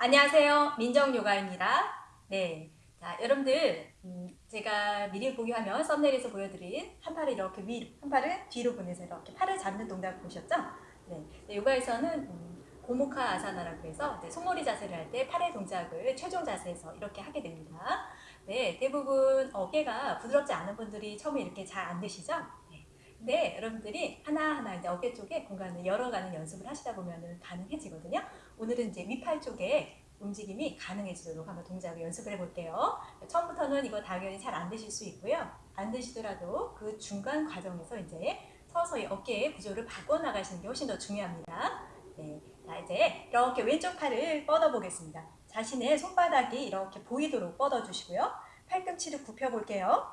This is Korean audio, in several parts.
안녕하세요. 민정요가입니다. 네. 자, 여러분들, 음, 제가 미리 보기화면 썸네일에서 보여드린 한 팔을 이렇게 위로, 한 팔을 뒤로 보내서 이렇게 팔을 잡는 동작 보셨죠? 네. 네, 요가에서는 음, 고무카 아사나라고 해서 손머리 자세를 할 때 팔의 동작을 최종 자세에서 이렇게 하게 됩니다. 네, 대부분 어깨가 부드럽지 않은 분들이 처음에 이렇게 잘안 되시죠? 네. 여러분들이 하나하나 이제 어깨 쪽에 공간을 열어가는 연습을 하시다 보면 가능해지거든요. 오늘은 이제 위팔 쪽에 움직임이 가능해지도록 한번 동작을 연습을 해볼게요. 처음부터는 이거 당연히 잘 안 되실 수 있고요. 안 되시더라도 그 중간 과정에서 이제 서서히 어깨의 구조를 바꿔나가시는 게 훨씬 더 중요합니다. 네. 자, 이제 이렇게 왼쪽 팔을 뻗어보겠습니다. 자신의 손바닥이 이렇게 보이도록 뻗어주시고요. 팔꿈치를 굽혀볼게요.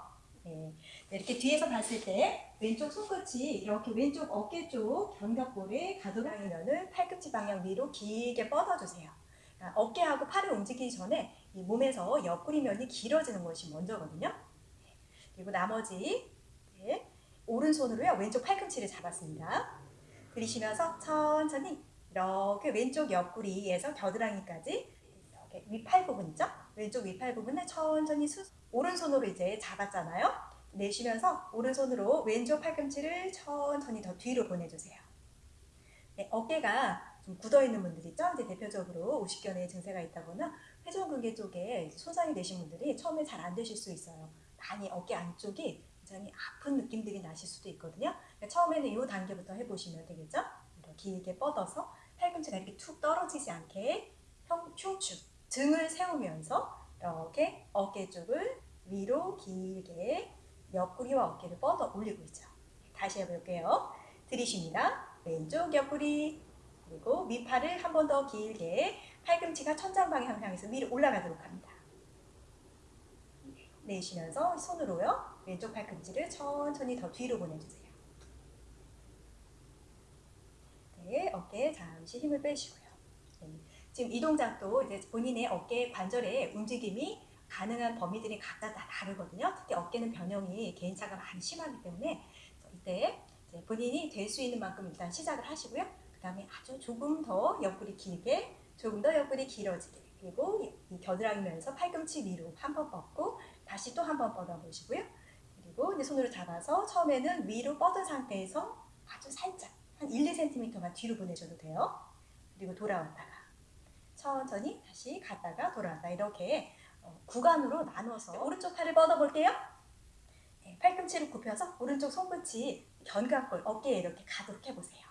네. 이렇게 뒤에서 봤을 때 왼쪽 손끝이 이렇게 왼쪽 어깨 쪽 견갑골에 가도록 하면은 팔꿈치 방향 위로 길게 뻗어주세요. 그러니까 어깨하고 팔을 움직이기 전에 이 몸에서 옆구리 면이 길어지는 것이 먼저거든요. 그리고 나머지 네. 오른손으로요 왼쪽 팔꿈치를 잡았습니다. 들이쉬면서 천천히 이렇게 왼쪽 옆구리에서 겨드랑이까지 이렇게 위팔 부분 있죠? 왼쪽 위팔 부분을 천천히 수 오른손으로 이제 잡았잖아요. 내쉬면서 오른손으로 왼쪽 팔꿈치를 천천히 더 뒤로 보내주세요. 네, 어깨가 좀 굳어있는 분들 있죠? 이제 대표적으로 오십견의 증세가 있다거나 회전근개 쪽에 손상이 되신 분들이 처음에 잘 안 되실 수 있어요. 많이 어깨 안쪽이 굉장히 아픈 느낌들이 나실 수도 있거든요. 그러니까 처음에는 이 단계부터 해보시면 되겠죠? 길게 뻗어서 팔꿈치가 이렇게 툭 떨어지지 않게 흉추 등을 세우면서 이렇게 어깨 쪽을 위로 길게 옆구리와 어깨를 뻗어 올리고 있죠. 다시 해볼게요. 들이쉽니다. 왼쪽 옆구리 그리고 위팔을 한 번 더 길게 팔꿈치가 천장 방향 향해서 위로 올라가도록 합니다. 내쉬면서 손으로요. 왼쪽 팔꿈치를 천천히 더 뒤로 보내주세요. 네, 어깨에 잠시 힘을 빼시고요. 네, 지금 이 동작도 이제 본인의 어깨 관절의 움직임이 가능한 범위들이 각각 다 다르거든요. 특히 어깨는 변형이 개인차가 많이 심하기 때문에 이때 본인이 될 수 있는 만큼 일단 시작을 하시고요. 그 다음에 아주 조금 더 옆구리 길게, 조금 더 옆구리 길어지게 그리고 이 겨드랑이 면에서 팔꿈치 위로 한 번 뻗고 다시 또 한 번 뻗어보시고요. 그리고 이제 손으로 잡아서 처음에는 위로 뻗은 상태에서 아주 살짝 한 1, 2cm만 뒤로 보내셔도 돼요. 그리고 돌아왔다가 천천히 다시 갔다가 돌아왔다 이렇게 어, 구간으로 나눠서 오른쪽 팔을 뻗어볼게요. 네, 팔꿈치를 굽혀서 오른쪽 손끝이 견갑골, 어깨에 이렇게 가도록 해보세요.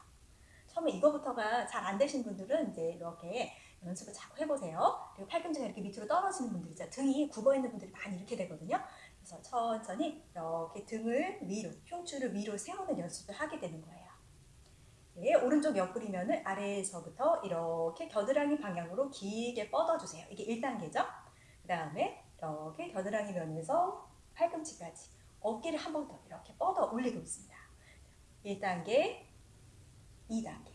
처음에 이거부터가 잘 안 되신 분들은 이제 이렇게 연습을 자꾸 해보세요. 그리고 팔꿈치가 이렇게 밑으로 떨어지는 분들 있죠. 등이 굽어 있는 분들이 많이 이렇게 되거든요. 그래서 천천히 이렇게 등을 위로, 흉추를 위로 세우는 연습을 하게 되는 거예요. 네, 오른쪽 옆구리면을 아래에서부터 이렇게 겨드랑이 방향으로 길게 뻗어주세요. 이게 1단계죠. 그 다음에 이렇게 겨드랑이 면에서 팔꿈치까지 어깨를 한 번 더 이렇게 뻗어 올리고 있습니다. 1단계, 2단계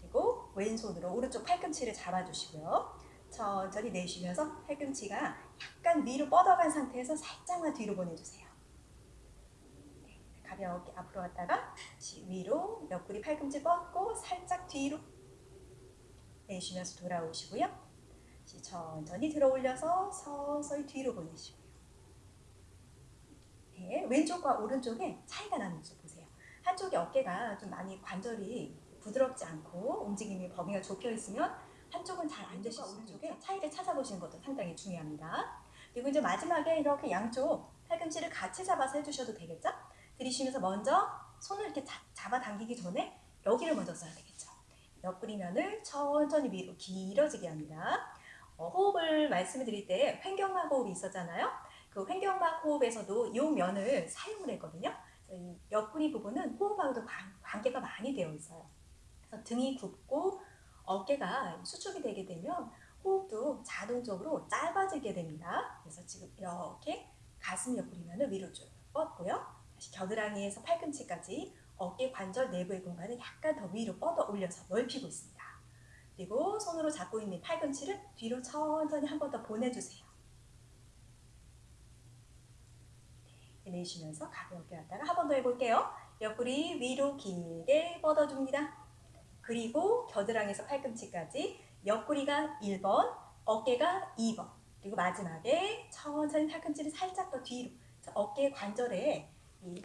그리고 왼손으로 오른쪽 팔꿈치를 잡아주시고요. 천천히 내쉬면서 팔꿈치가 약간 위로 뻗어간 상태에서 살짝만 뒤로 보내주세요. 네, 가볍게 앞으로 갔다가 위로 옆구리 팔꿈치 뻗고 살짝 뒤로 내쉬면서 돌아오시고요. 천천히 들어 올려서 서서히 뒤로 보내시고요. 네, 왼쪽과 오른쪽에 차이가 나는 지 보세요. 한쪽이 어깨가 좀 많이 관절이 부드럽지 않고 움직임이 범위가 좁혀 있으면 한쪽은 잘 안 되실 오른쪽에 차이를 찾아보시는 것도 상당히 중요합니다. 그리고 이제 마지막에 이렇게 양쪽 팔꿈치를 같이 잡아서 해주셔도 되겠죠? 들이쉬면서 먼저 손을 이렇게 잡아당기기 전에 여기를 먼저 써야 되겠죠. 옆구리 면을 천천히 위로 길어지게 합니다. 어, 호흡을 말씀을 드릴 때 횡격막 호흡이 있었잖아요. 그 횡격막 호흡에서도 이 면을 사용을 했거든요. 옆구리 부분은 호흡하고도 관계가 많이 되어 있어요. 그래서 등이 굽고 어깨가 수축이 되게 되면 호흡도 자동적으로 짧아지게 됩니다. 그래서 지금 이렇게 가슴 옆구리면을 위로 쭉 뻗고요. 다시 겨드랑이에서 팔꿈치까지 어깨 관절 내부의 공간을 약간 더 위로 뻗어 올려서 넓히고 있습니다. 그리고 손으로 잡고 있는 팔꿈치를 뒤로 천천히 한 번 더 보내주세요. 네, 내쉬면서 가볍게 왔다가 한 번 더 해볼게요. 옆구리 위로 길게 뻗어줍니다. 그리고 겨드랑이에서 팔꿈치까지 옆구리가 1번, 어깨가 2번. 그리고 마지막에 천천히 팔꿈치를 살짝 더 뒤로. 자, 어깨 관절에 이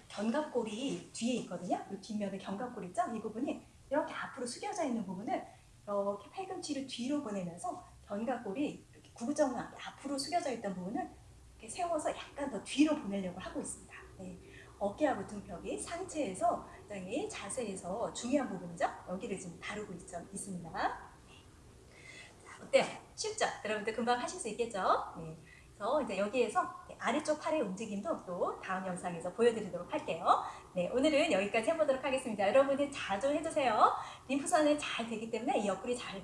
견갑골이 뒤에 있거든요. 이 뒷면에 견갑골 있죠? 이 부분이 이렇게 앞으로 숙여져 있는 부분을 이렇게 팔꿈치를 뒤로 보내면서 견갑골이 이렇게 구부정하게 앞으로 숙여져 있던 부분을 이렇게 세워서 약간 더 뒤로 보내려고 하고 있습니다. 네. 어깨하고 등벽이 상체에서 굉장히 자세에서 중요한 부분이죠. 여기를 지금 다루고 있, 있습니다. 자, 어때요? 쉽죠? 여러분들 금방 하실 수 있겠죠? 네. 그래서 이제 여기에서 아래쪽 팔의 움직임도 또 다음 영상에서 보여드리도록 할게요. 네, 오늘은 여기까지 해보도록 하겠습니다. 여러분들 자주 해주세요. 림프선이 잘 되기 때문에 이 옆구리 잘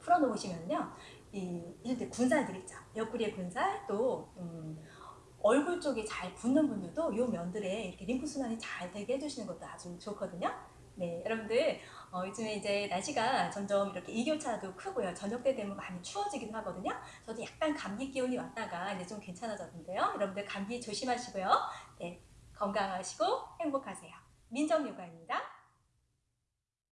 풀어놓으시면요. 이, 이럴 군살들 있죠. 옆구리의 군살, 또, 음, 얼굴 쪽이 잘 붓는 분들도 이 면들에 이렇게 림프 순환이 잘 되게 해주시는 것도 아주 좋거든요. 네, 여러분들 어, 요즘에 이제 날씨가 점점 이렇게 일교차도 크고요. 저녁 때 되면 많이 추워지기도 하거든요. 저도 약간 감기 기운이 왔다가 이제 좀 괜찮아졌는데요. 여러분들 감기 조심하시고요. 네, 건강하시고 행복하세요. 민정요가입니다.